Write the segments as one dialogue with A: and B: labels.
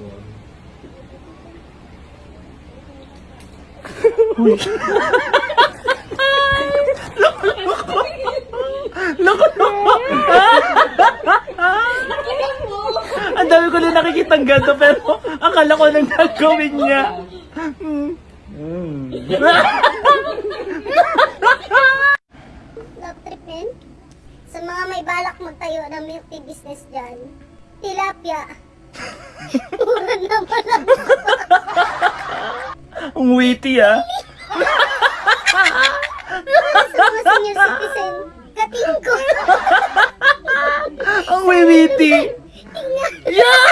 A: Ang dami ko na nakikitang ganito pero akala ko nang gagawin niya.
B: Love tripin? Sa mga may balak magtayo ng milk tea business dyan, tilapia. Mura na pala.
A: Ang witty ah.
B: Sa mga senior citizen, katingko.
A: Ang witty. Yeah!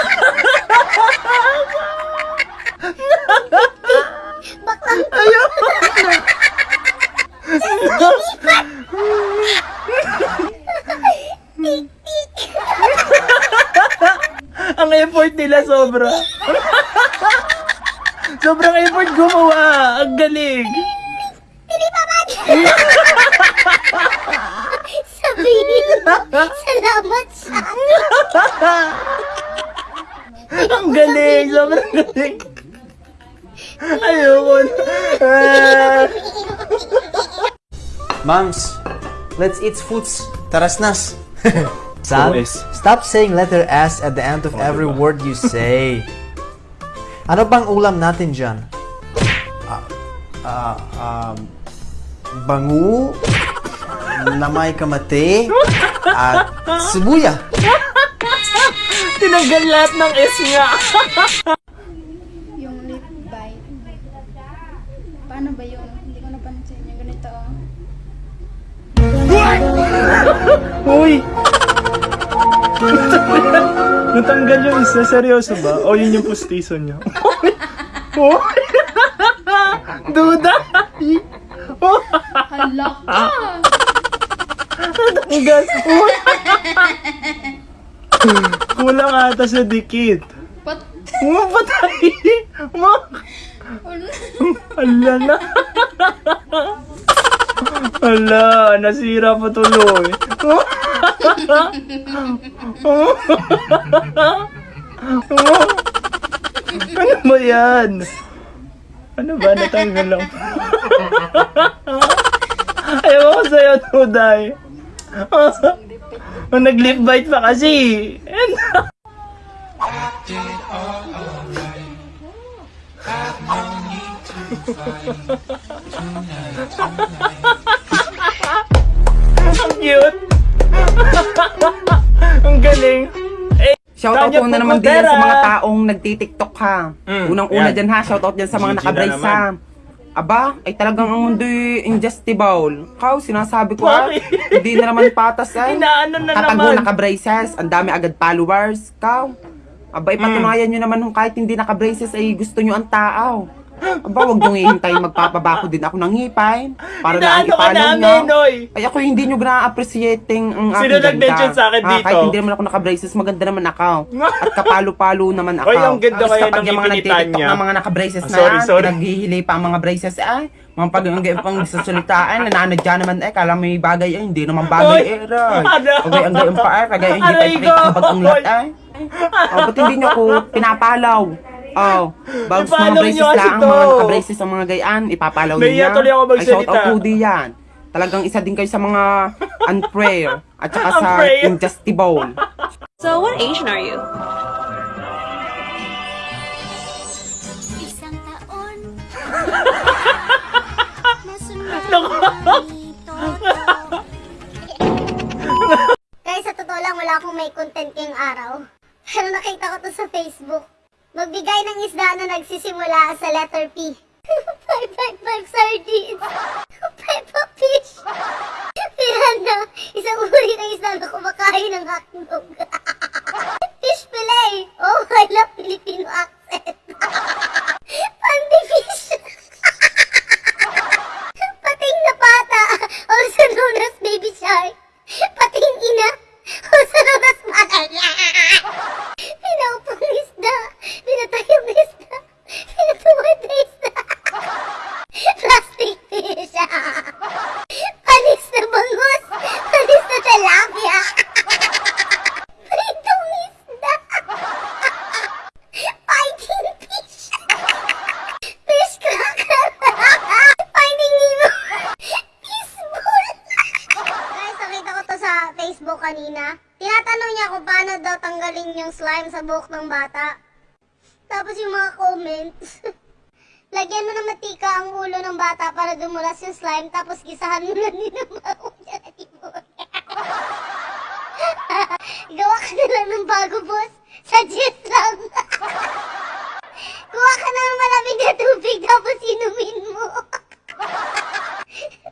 A: Ayaw!
B: tik-tik.
A: Ang effort nila sobra. Sobrang effort gumawa. Ang galing.
B: Tilipaman! Sabihin mo, salamat sa
A: Ang galing. Sobrang galing. Ayoko na.
C: Moms, let's eat foods. Tarasnas. Son,
A: OS.
C: stop saying letter S at the end of every
A: diba?
C: word you say. Ano bang ulam natin dyan? Ah, ah, um, bangu, na may kamate, at sibuya.
A: Tinanggal lahat ng S nga.
D: yung lip bite. Paano ba yun? Hindi ko napansin yung ganito. oh.
A: Uy! Natanggal yung isa. Seryoso ba? O yun yung pustiso niya? Uy! Duda!
D: Hala ka!
A: Natanggal! Kulang ata sa dikit.
D: Pat...
A: Mga patay! Mga... Ala na! Ala, nasira pa tuloy. Ano ba yan? Ano ba? Natanggal lang. Ayaw ko sa'yo, Tuday. Nag-lip bite pa kasi. Ang cute. Ang galing. Eh,
E: Shoutout po na naman din yan sa mga taong nagtitiktok ha.
A: Mm,
E: Unang-una
A: yan.
E: dyan ha, shoutout dyan sa mga nakabrace ha. Aba, ay talagang ang mundo'y ingestible. Kao, sinasabi ko ha, hindi na naman patas ay.
A: Inaano na
E: Katago
A: naman.
E: naka-braces, ang dami agad followers. Kao, aba, ipatunayan nyo naman kung kahit hindi naka-braces ay gusto nyo ang tao. Aba, wag nyo hihintayin magpapabako din ako ng ngipay. Para lang
A: Inaano ka namin. Noy.
E: Ay ako hindi nyo na-appreciating ang
A: Sino
E: aking ganda.
A: nag-mention sa akin
E: Ah,
A: dito?
E: kahit hindi naman ako naka-braces, maganda naman ako. At kapalo-palo naman ako.
A: Oy, ang ganda
E: Tapos
A: kaya
E: kapag
A: ng
E: yung mga
A: ipinitan
E: nagtitiktok
A: niya.
E: ng mga naka-braces
A: Ah,
E: na
A: sorry, sorry.
E: pinaghihili pa ang mga braces, ay, mga pag ang pang sasalitaan, nananadya naman, eh, kala may bagay, eh, hindi naman bagay,
A: Oy,
E: eh, ray.
A: ano?
E: Okay, ang gayong pa, eh, kagaya hindi
A: Aray
E: pa ipakita
A: ko,
E: ang
A: oy.
E: eh. Oh, ba't hindi nyo ako pinapalaw? Oh, bagus mga
A: Ipalaw
E: braces
A: nyo kasi
E: lang, mga naka-braces ang mga gayaan, ipapalaw nyo
A: Nahiya
E: yan.
A: tuloy ako
E: Ay,
A: magsalita.
E: shout out Rudy yan. Talagang isa din kayo sa mga unprayer at saka sa
A: Unprayer.
E: ingestible.
F: So, what Asian are you?
B: Isang taon. Guys, sa totoo lang, wala akong may content ngayong araw. Pero nakita ko to sa Facebook. Magbigay ng isda na nagsisimula sa letter P. 555 sardines. Peppa fish. Piranha, isang uri ng isda na kumakain ng hak yung slime sa buhok ng bata. Tapos yung mga comments. Lagyan mo ng matika ang ulo ng bata para dumulas yung slime, tapos gisahan mo na din ang baho niya na Gawa ka na lang ng bago, boss. Suggest lang. Kuha ka ng malamig na tubig, tapos inumin mo.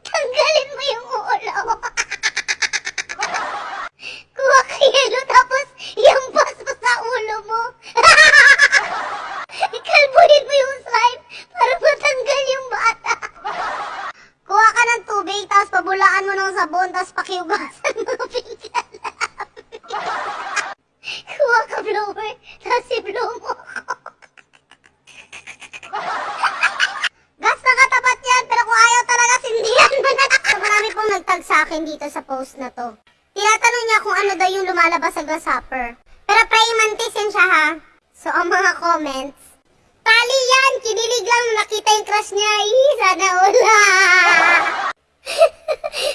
B: Tanggalin mo yung ulo. Kuha ka yelo, tapos iampas mo sa ulo mo. Kalbuhin mo yung slime para matanggal yung bata. Kuha ka ng tubig, pabulaan mo ng sabon, tapos pakiugasan mo ng pinggan. Kuha ka blower, tapos i-blow mo. Gas na katapat yan, pero kung ayaw talaga, sindihan mo na. So, marami pong nagtag sa akin dito sa post na to. Tinatanong niya kung ano daw yung lumalabas sa grasshopper. Pero praying mantis yan siya ha. So, ang mga comments. Tali yan! Kinilig lang nakita yung crush niya. Ih, sana wala.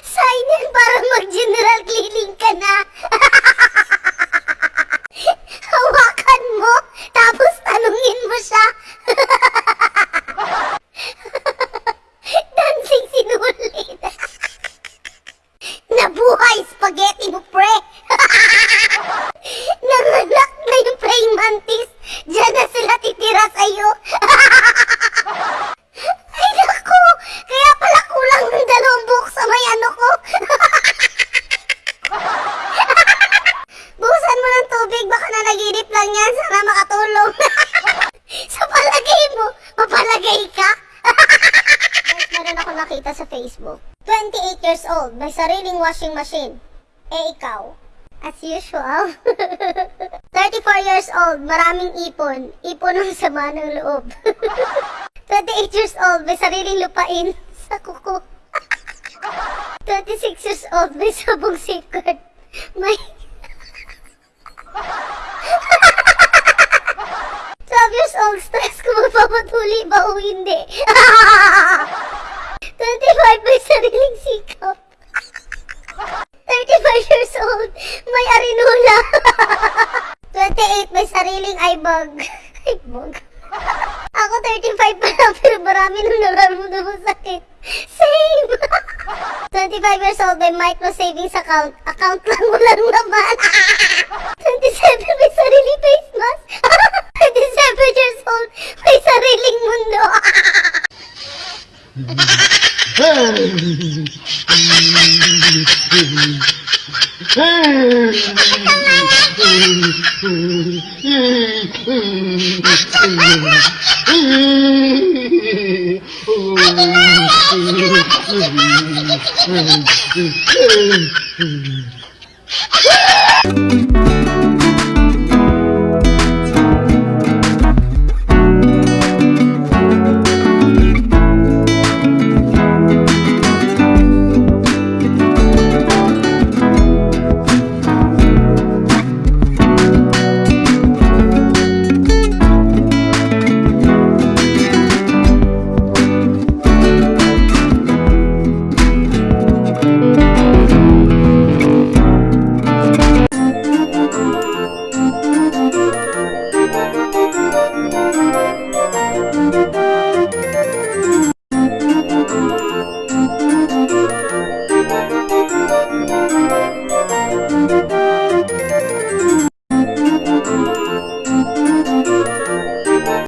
B: Sign yan para mag-general cleaning ka na. Hawakan mo, tapos tanungin mo siya. Dancing sinulit. Nabuhay spaghetti mo, pre. Nanganak na yung praying mantis. Diyan na sila titira sa'yo. Ay, naku. Kaya pala kulang ng dalawang buhok sa may ano ko. Buhusan mo ng tubig. Baka nanaginip lang yan. Sana makatulong. sa palagay mo, mapalagay ka. Guys, meron ako nakita sa Facebook. 28 years old, may sariling washing machine. Eh, ikaw? As usual. 34 years old, maraming ipon. Ipon ng sama ng loob. 28 years old, may sariling lupain sa kuko. 26 years old, may sabong safeguard. May... 12 years old, stress kung magpapatuli ba o hindi. may sariling ibag. ibag? Ako 35 pa lang pero marami nang nararamdaman sakit. Same! 25 years old, may micro savings account. Account lang, walang laman. 27, may sarili face mask. 27 years old, may sariling mundo. Hey! 아줌마!